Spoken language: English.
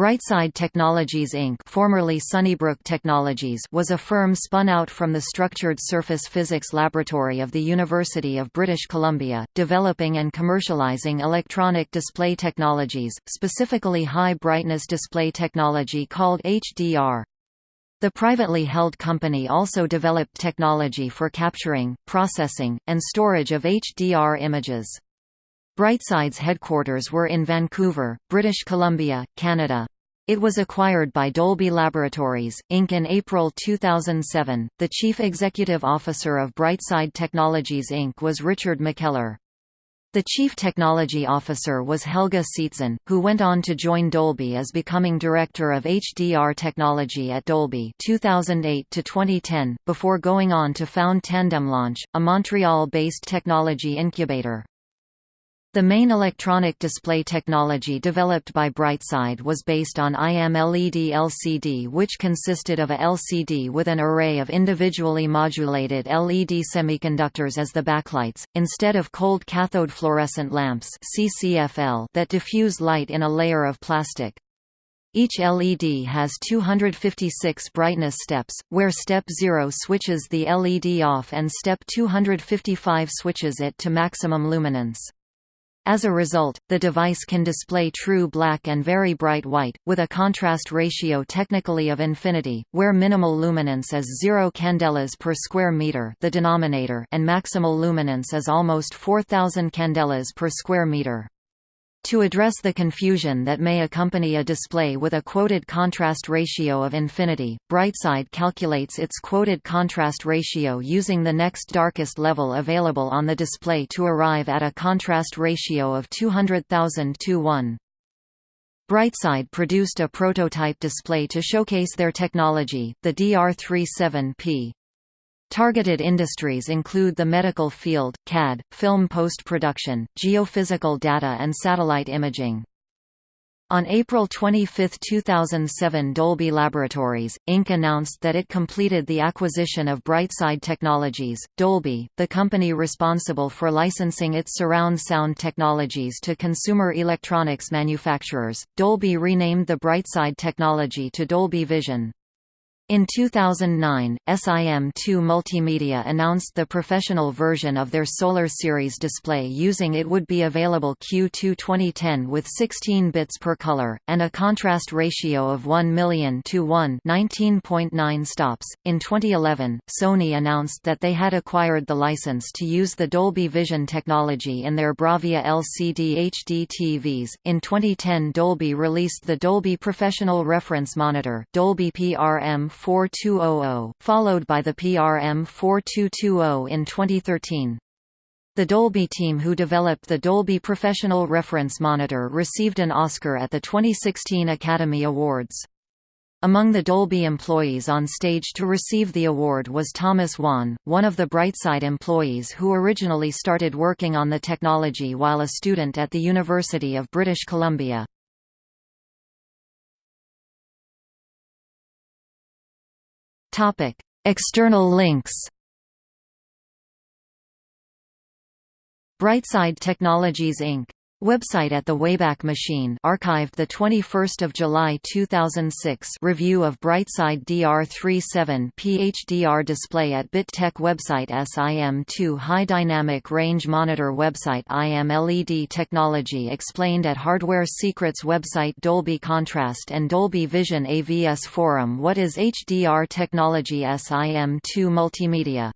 Brightside Technologies Inc. formerly Sunnybrook Technologies was a firm spun out from the Structured Surface Physics Laboratory of the University of British Columbia, developing and commercializing electronic display technologies, specifically high-brightness display technology called HDR. The privately held company also developed technology for capturing, processing, and storage of HDR images. Brightside's headquarters were in Vancouver, British Columbia, Canada. It was acquired by Dolby Laboratories, Inc. in April 2007. The chief executive officer of Brightside Technologies Inc. was Richard McKellar. The chief technology officer was Helge Seetzen, who went on to join Dolby as becoming director of HDR technology at Dolby 2008 to 2010, before going on to found Tandem Launch, a Montreal-based technology incubator. The main electronic display technology developed by Brightside was based on IMLED LCD which consisted of a LCD with an array of individually modulated LED semiconductors as the backlights, instead of cold cathode fluorescent lamps that diffuse light in a layer of plastic. Each LED has 256 brightness steps, where step 0 switches the LED off and step 255 switches it to maximum luminance. As a result, the device can display true black and very bright white, with a contrast ratio technically of infinity, where minimal luminance is 0 candelas per square meter the denominator and maximal luminance is almost 4000 candelas per square meter. To address the confusion that may accompany a display with a quoted contrast ratio of infinity, Brightside calculates its quoted contrast ratio using the next darkest level available on the display to arrive at a contrast ratio of 200,000 to 1. Brightside produced a prototype display to showcase their technology, the DR37P. Targeted industries include the medical field, CAD, film post-production, geophysical data and satellite imaging. On April 25, 2007 Dolby Laboratories, Inc. announced that it completed the acquisition of Brightside Technologies. Dolby, the company responsible for licensing its surround sound technologies to consumer electronics manufacturers, Dolby renamed the Brightside technology to Dolby Vision. In 2009, SIM2 Multimedia announced the professional version of their Solar Series display using it would be available Q2 2010 with 16 bits per color, and a contrast ratio of 1 million to 1 19.9 stops. In 2011, Sony announced that they had acquired the license to use the Dolby Vision technology in their Bravia LCD HD TVs. In 2010 Dolby released the Dolby Professional Reference Monitor Dolby PRM 4200, followed by the PRM 4220 in 2013. The Dolby team who developed the Dolby Professional Reference Monitor received an Oscar at the 2016 Academy Awards. Among the Dolby employees on stage to receive the award was Thomas Wan, one of the Brightside employees who originally started working on the technology while a student at the University of British Columbia. External links. Brightside Technologies Inc. Website at the Wayback Machine archived the 21st of July 2006 review of Brightside DR37 PHDR display at BitTech website SIM2 High Dynamic Range Monitor website IMLED technology explained at Hardware Secrets website Dolby Contrast and Dolby Vision AVS forum What is HDR technology SIM2 Multimedia